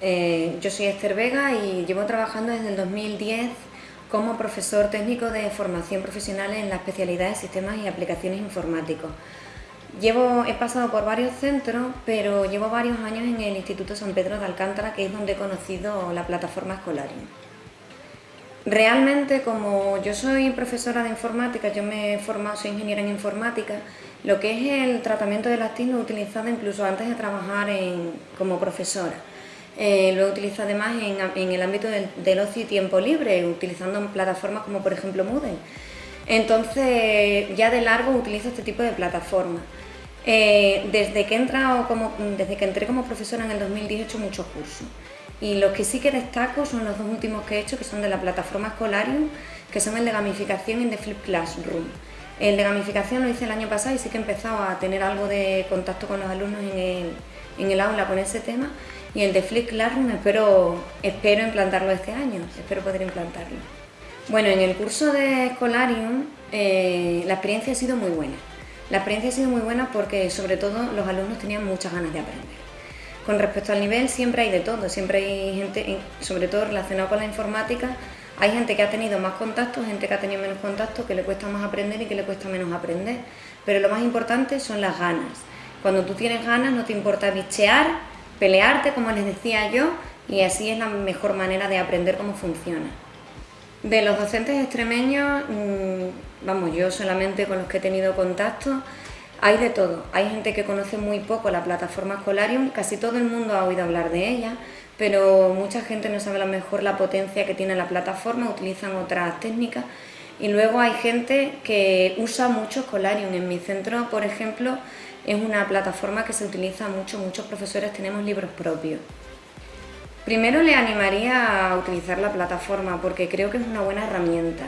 eh, yo soy Esther Vega y llevo trabajando desde el 2010 como profesor técnico de formación profesional en la especialidad de sistemas y aplicaciones informáticos. Llevo, he pasado por varios centros, pero llevo varios años en el Instituto San Pedro de Alcántara, que es donde he conocido la plataforma Escolarium. Realmente, como yo soy profesora de informática, yo me he formado, soy ingeniera en informática, lo que es el tratamiento de las TIC lo utilizado incluso antes de trabajar como profesora. Eh, lo he utilizado además en, el ámbito del, ocio y tiempo libre, utilizando plataformas como por ejemplo Moodle. Entonces, ya de largo utilizo este tipo de plataformas. Eh, desde, que entré como profesora en el 2010 he hecho muchos cursos. Y los que sí que destaco son los dos últimos que he hecho, que son de la plataforma Escolarium, que son el de gamificación y de Flip Classroom. El de gamificación lo hice el año pasado y sí que he empezado a tener algo de contacto con los alumnos en en el aula con ese tema y el de Flip Classroom espero, espero implantarlo este año, espero poder implantarlo. Bueno, en el curso de Escolarium eh, la experiencia ha sido muy buena. La experiencia ha sido muy buena porque sobre todo los alumnos tenían muchas ganas de aprender. Con respecto al nivel siempre hay de todo, siempre hay gente, sobre todo relacionado con la informática, hay gente que ha tenido más contactos, gente que ha tenido menos contactos, que le cuesta más aprender y que le cuesta menos aprender. Pero lo más importante son las ganas. Cuando tú tienes ganas no te importa bichear, pelearte, como les decía yo, y así es la mejor manera de aprender cómo funciona. De los docentes extremeños, mm, vamos, yo solamente con los que he tenido contacto, hay de todo. Hay gente que conoce muy poco la plataforma Escolarium, casi todo el mundo ha oído hablar de ella, pero mucha gente no sabe a lo mejor la potencia que tiene la plataforma, utilizan otras técnicas. Y luego hay gente que usa mucho Escolarium. En mi centro, por ejemplo, es una plataforma que se utiliza mucho, muchos profesores tenemos libros propios. Primero le animaría a utilizar la plataforma porque creo que es una buena herramienta.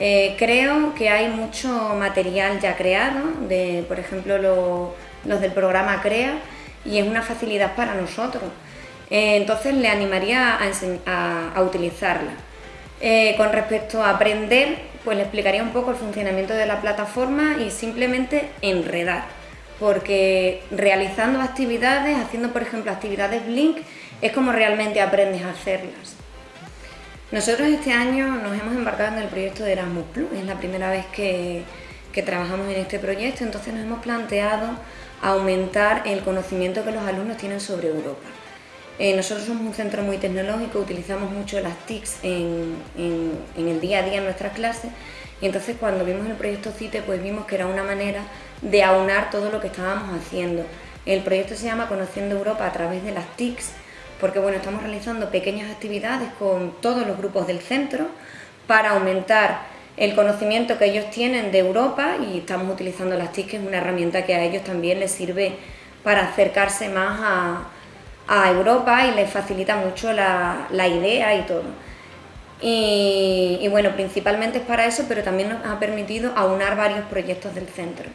Eh, creo que hay mucho material ya creado, de, por ejemplo los del programa CREA, y es una facilidad para nosotros. Eh, entonces le animaría a, utilizarla. Eh, con respecto a aprender, pues le explicaría un poco el funcionamiento de la plataforma y simplemente enredar porque realizando actividades, haciendo por ejemplo actividades Blink, es como realmente aprendes a hacerlas. Nosotros este año nos hemos embarcado en el proyecto de Erasmus Plus, es la primera vez que, trabajamos en este proyecto, entonces nos hemos planteado aumentar el conocimiento que los alumnos tienen sobre Europa. Eh, nosotros somos un centro muy tecnológico, utilizamos mucho las TICs en, en el día a día en nuestras clases y entonces cuando vimos el proyecto CITE pues vimos que era una manera de aunar todo lo que estábamos haciendo. El proyecto se llama Conociendo Europa a través de las TICs, porque bueno, estamos realizando pequeñas actividades con todos los grupos del centro para aumentar el conocimiento que ellos tienen de Europa y estamos utilizando las TICs, que es una herramienta que a ellos también les sirve para acercarse más a, Europa y les facilita mucho la, idea y todo. y bueno, principalmente es para eso, pero también nos ha permitido aunar varios proyectos del centro.